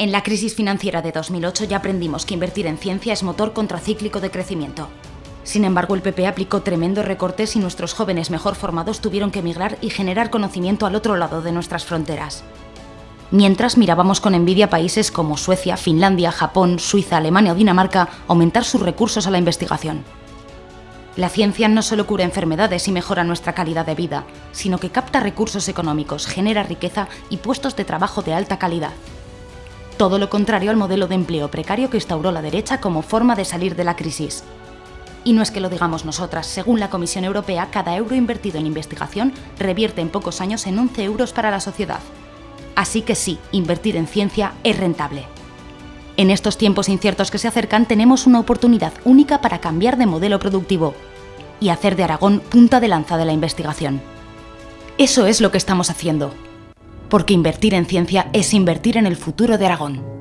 En la crisis financiera de 2008 ya aprendimos que invertir en ciencia es motor contracíclico de crecimiento. Sin embargo, el PP aplicó tremendos recortes y nuestros jóvenes mejor formados tuvieron que emigrar y generar conocimiento al otro lado de nuestras fronteras. Mientras mirábamos con envidia países como Suecia, Finlandia, Japón, Suiza, Alemania o Dinamarca aumentar sus recursos a la investigación. La ciencia no solo cura enfermedades y mejora nuestra calidad de vida, sino que capta recursos económicos, genera riqueza y puestos de trabajo de alta calidad. Todo lo contrario al modelo de empleo precario que instauró la derecha como forma de salir de la crisis. Y no es que lo digamos nosotras, según la Comisión Europea, cada euro invertido en investigación revierte en pocos años en 11 euros para la sociedad. Así que sí, invertir en ciencia es rentable. En estos tiempos inciertos que se acercan tenemos una oportunidad única para cambiar de modelo productivo y hacer de Aragón punta de lanza de la investigación. Eso es lo que estamos haciendo, porque invertir en ciencia es invertir en el futuro de Aragón.